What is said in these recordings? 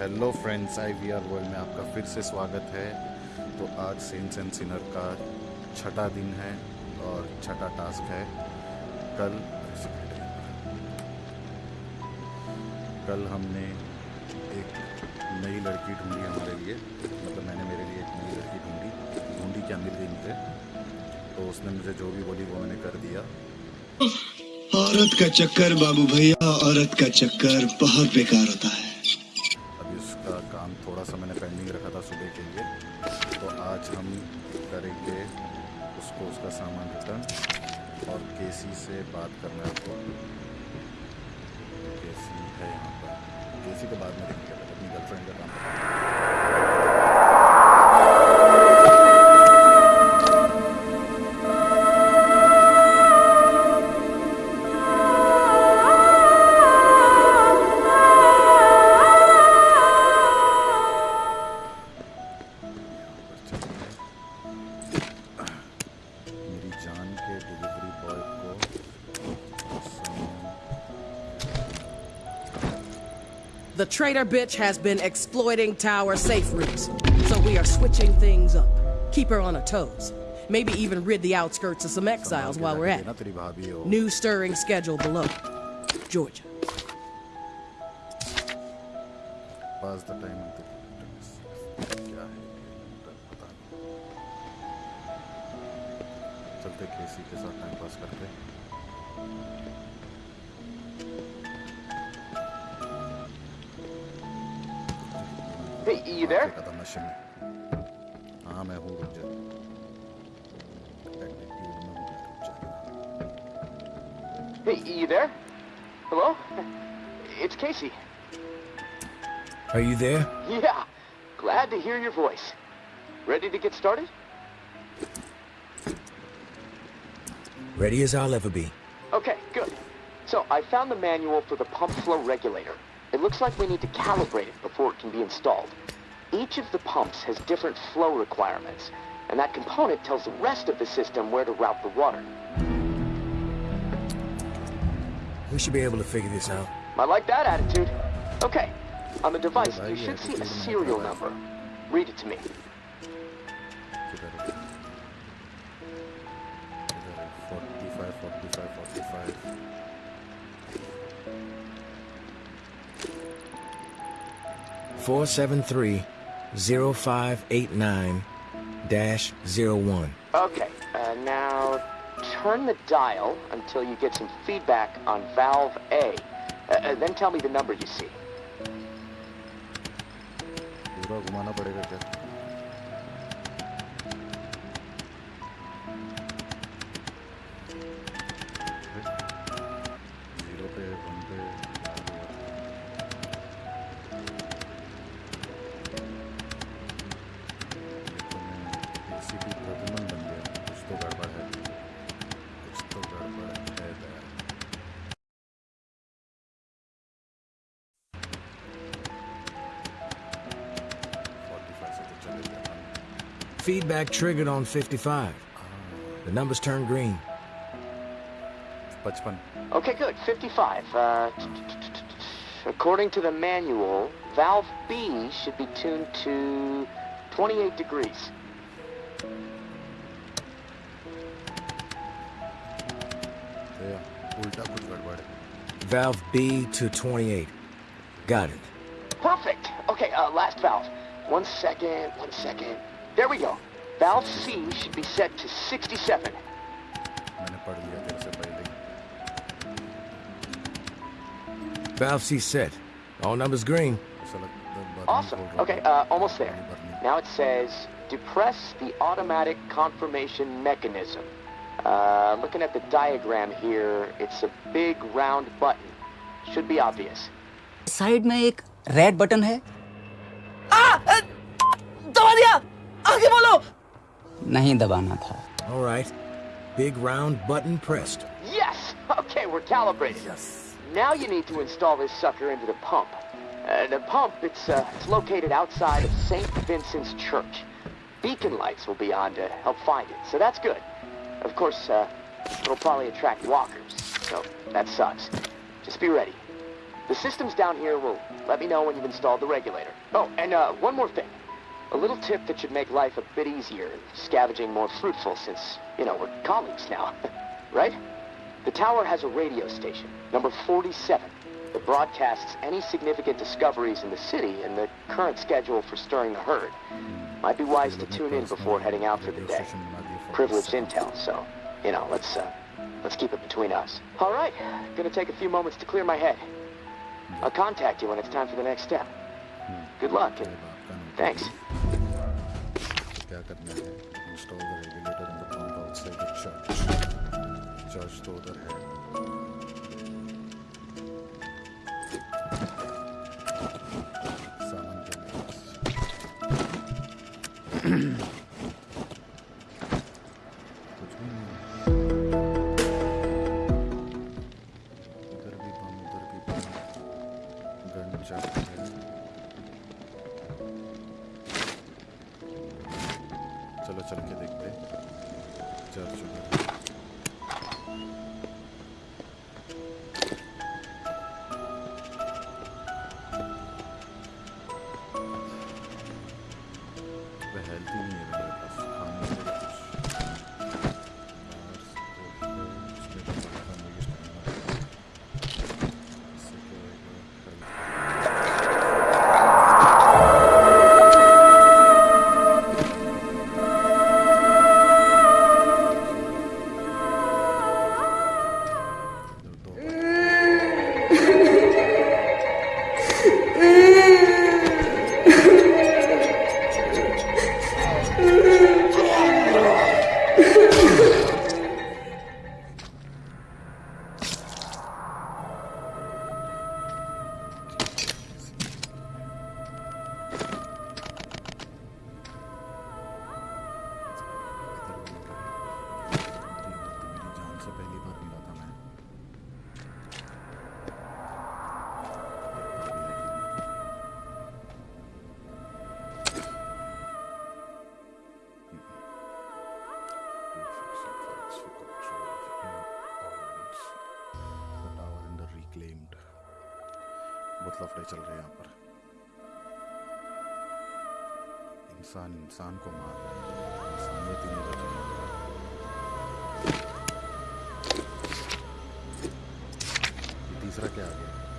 Hello friends I V R world में आपका फिर से स्वागत है। तो आज सेंस एंड सिनर का छठा दिन है और छठा टास्क है। कल कल हमने एक नई लड़की ढूंढी हमारे लिए। मतलब मैंने मेरे लिए एक नई लड़की ढूंढी ढूंढी क्या मिल गई मुझे तो उसने मुझे जो भी बोली वो मैंने कर दिया। औरत का चक्कर बाबू भैया, औरत का चक्कर बहुत बेकार होता है। काम थोड़ा सा मैंने पेंडिंग रखा था सुबह के लिए। तो आज हम करेंगे उसको उसका सामान रिटर्न और केसी से बात करना है आपको। केसी है यहाँ पर। केसी के बाद में देखेंगे अपनी गर्लफ्रेंड का काम। traitor bitch has been exploiting tower safe routes, so we are switching things up. Keep her on her toes. Maybe even rid the outskirts of some exiles while we're at ना it. तेरी भाभी हो New stirring schedule below. Georgia. Pass the time क्या है पता नहीं चलते केसी के साथ टाइम पास करते Hey, you there? कदम नशे में हाँ मैं हूँ रुक जा Attitude में हूँ, रुक जा। Hey, you there? Hello? It's Casey. Are you there? Yeah, glad to hear your voice. Ready to get started? Ready as I'll ever be. Okay, good. So, I found the manual for the pump flow regulator. It looks like we need to calibrate it before it can be installed. Each of the pumps has different flow requirements, and that component tells the rest of the system where to route the water. We should be able to figure this out. I like that attitude. Okay, on the device, you should see a serial number. Read it to me. Four seven three zero five eight nine dash zero one. Okay, uh, now turn the dial until you get some feedback on valve A. Uh, uh, then tell me the number you see. Feedback triggered on 55. The numbers turned green. 55. Okay, good. 55. Uh, according to the manual, valve B should be tuned to 28 degrees. Valve B to 28. Got it. Perfect. Okay, uh, last valve. One second, one second. There we go. Valve C should be set to 67. मैंने पढ़ लिया तेरे से पहले ही Valve C set. All numbers green. ऐसा लगता है बाद में Awesome. बोल रहा Okay, था। uh, almost there. पानी भरने। Now it says, depress the automatic confirmation mechanism. Uh, looking at the diagram here, it's a big round button. Should be obvious. Side में एक रेड बटन है नहीं दबाना था All right. Big round button pressed. Yes! Okay, we're calibrated. Now you need to install this sucker into the pump. Uh, the pump, it's, uh, it's located outside of St. Vincent's Church. Beacon lights will be on to help find it, so that's good. Of course, uh, it'll probably attract walkers, so that sucks. Just be ready. The systems down here will let me know when you've installed the regulator. Oh, and uh, one more thing. A little tip that should make life a bit easier scavenging more fruitful since, you know, we're colleagues now. right? The tower has a radio station, number 47, that broadcasts any significant discoveries in the city and the current schedule for stirring the herd. Might be wise to tune in before heading out for the day. Privileged intel, so, you know, let's, uh, let's keep it between us. All right, gonna take a few moments to clear my head. I'll contact you when it's time for the next step. Good luck, and thanks. क्या करना है install the regulator in the pump outside the church church तो उधर है चल के देखते चल चुके चल रहे यहाँ पर। इंसान इंसान को मार इंसानियत ही। नहीं तीसरा क्या आ गया?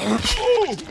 पूरा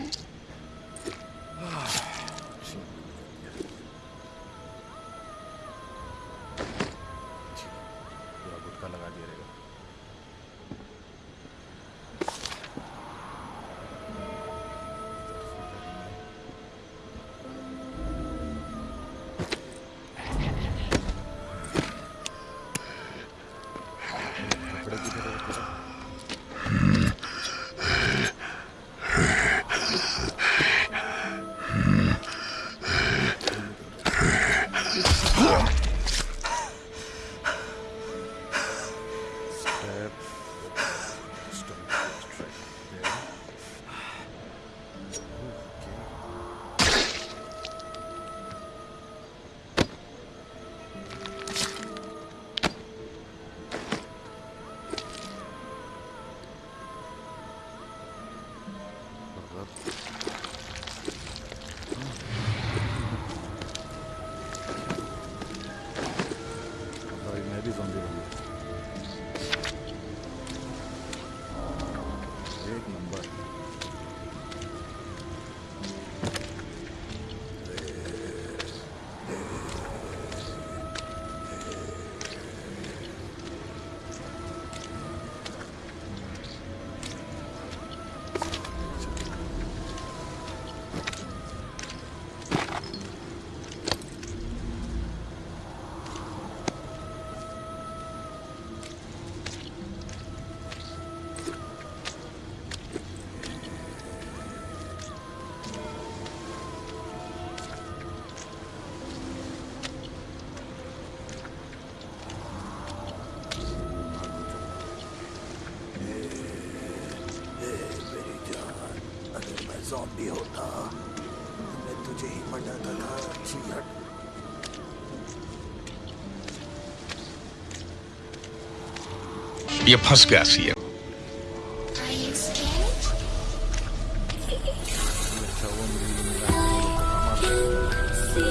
yapay gasiye.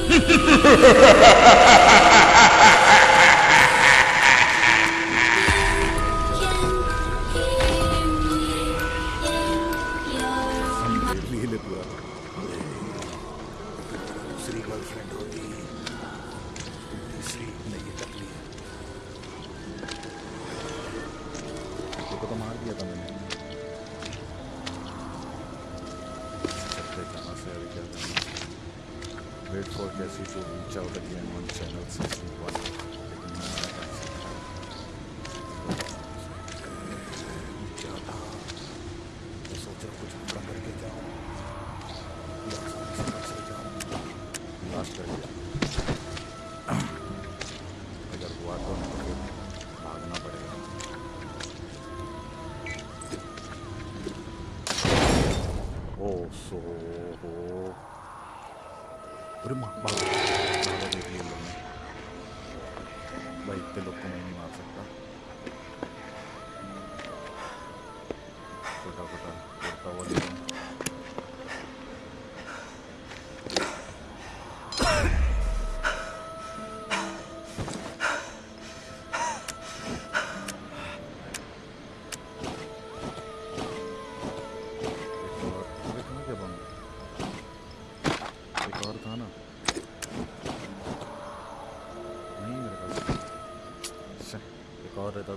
Ha ha ha ha ha! check on my fairy. Wait for Cassie to reach out again on channel 61. そうそうこれもまだまだできるよねまあ1.6個目に回せた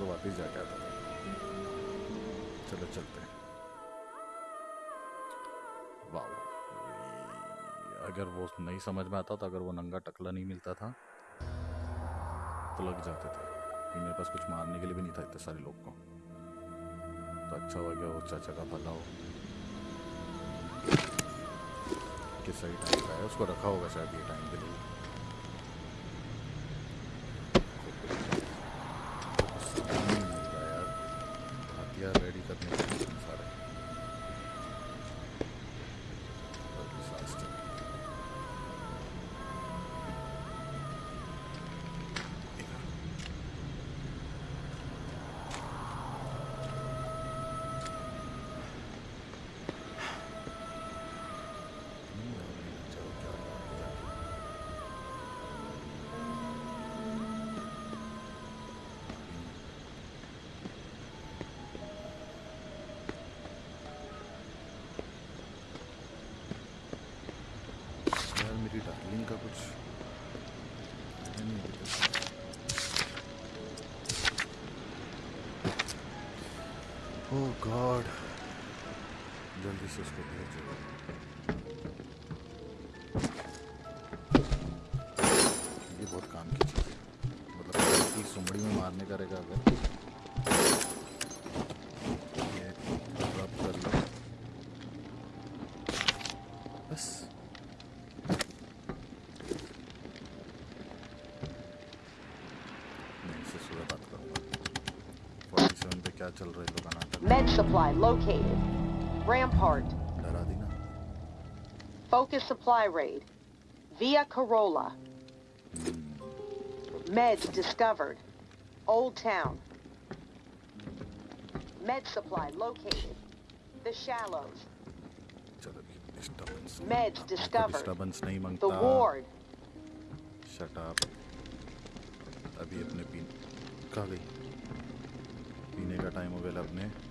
तो वापस जाके आता था। चलो चलते हैं। वाह। अगर वो नहीं समझ में आता तो अगर वो नंगा टकला नहीं मिलता था तो लग जाते थे कि मेरे पास कुछ मारने के लिए भी नहीं था इतने सारे लोग को। तो अच्छा हो गया वो चाचा का भला हो। कि सही टाइम पे आया। उसको रखा होगा शायद ये टाइम के लिए। गॉड जल्दी से उसको भेजो ये बहुत काम की चीज़ है। मतलब सुमड़ी में मारने करेगा। अगर क्या चल रही दुकान Med supply located. Rampart. Focus supply raid. Via Carola. Meds discovered. Old Town. Med supply located. The Shallows. Meds discovered. The Ward. Shut up. अभी अपने पीने का टाइम हो गया अपने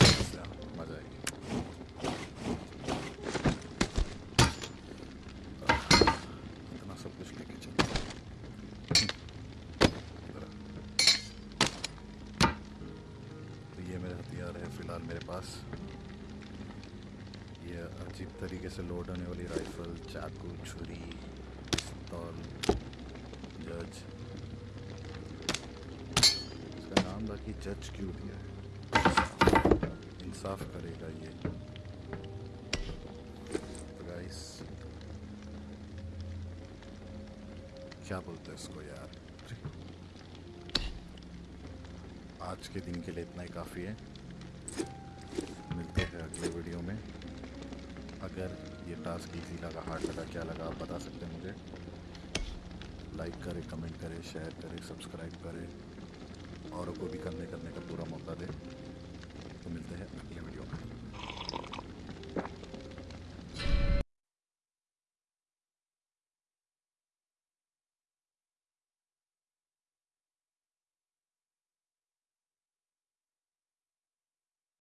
फ़िलहाल मेरे पास। ये अजीब तरीके से लोड होने वाली राइफल चाकू, छुरी पिस्तौल जज इसका नाम बाकी जज क्यों दिया है? इंसाफ करेगा ये। तो गाइस क्या बोलते हैं इसको यार? आज के दिन के लिए इतना ही काफ़ी है। अगर ये टास्क इजी लगा हार्ड लगा, क्या लगा, आप बता सकते हैं मुझे? लाइक करें कमेंट करें शेयर करें सब्सक्राइब करें, और को भी करने करने का पूरा मौका दें। तो मिलते हैं अगले